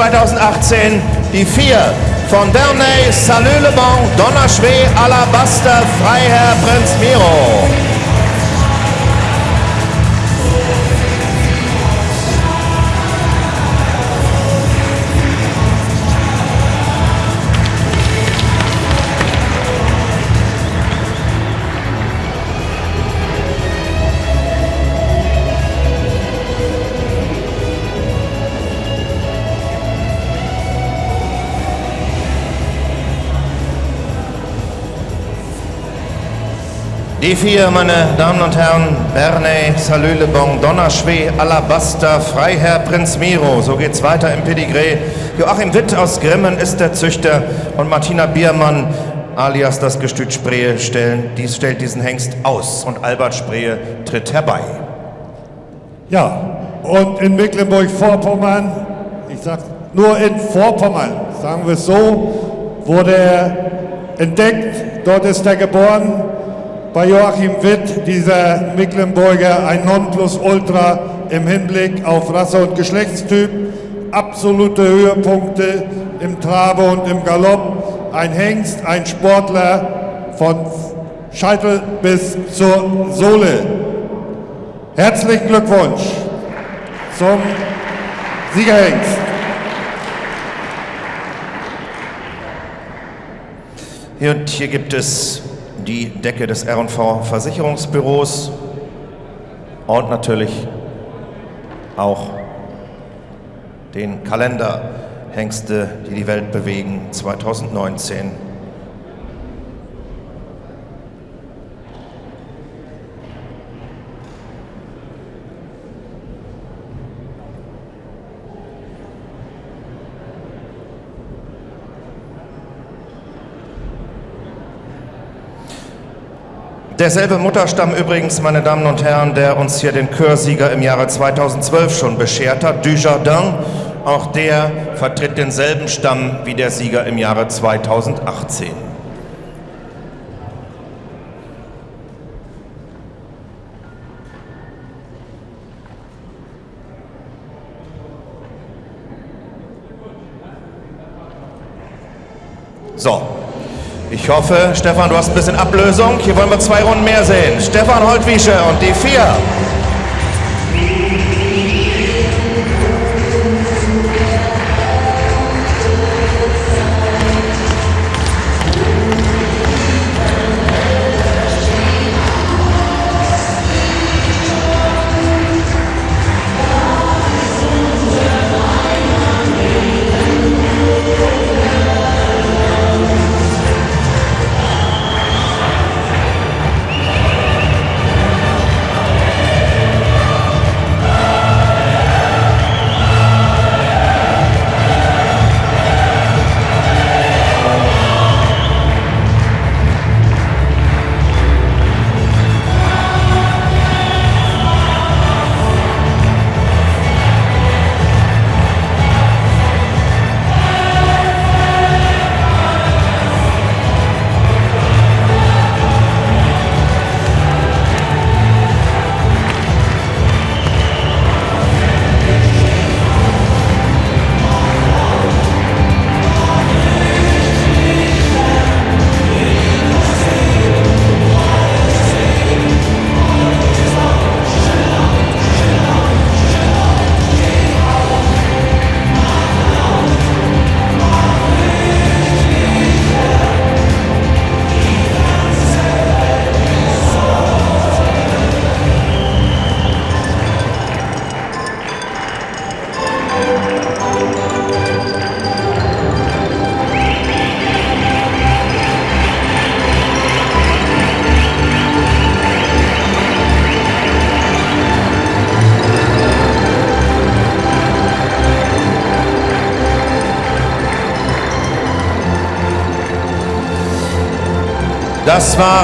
2018 die vier von Bernay, Salut Le Bon, Donnerschwee, Alabaster, Freiherr Prinz Miro. Die vier, meine Damen und Herren, Bernay, Salut Le Bon, Donnerschwee, Alabaster, Freiherr Prinz Miro. So geht's weiter im Pedigree. Joachim Witt aus Grimmen ist der Züchter und Martina Biermann alias das Gestüt Spree stellen, dies stellt diesen Hengst aus und Albert Spree tritt herbei. Ja, und in Mecklenburg-Vorpommern, ich sag nur in Vorpommern, sagen wir es so, wurde er entdeckt, dort ist er geboren, bei Joachim Witt, dieser Mecklenburger, ein Nonplusultra im Hinblick auf Rasse und Geschlechtstyp, absolute Höhepunkte im Trabe und im Galopp, ein Hengst, ein Sportler von Scheitel bis zur Sohle. Herzlichen Glückwunsch zum Siegerhengst. Und hier gibt es die Decke des R&V Versicherungsbüros und natürlich auch den Kalender Hengste, die die Welt bewegen 2019. Derselbe Mutterstamm übrigens, meine Damen und Herren, der uns hier den Chörsieger im Jahre 2012 schon beschert hat, Dujardin, auch der vertritt denselben Stamm wie der Sieger im Jahre 2018. So, ich hoffe, Stefan, du hast ein bisschen Ablösung. Hier wollen wir zwei Runden mehr sehen. Stefan Holtwiesche und die vier. Das waren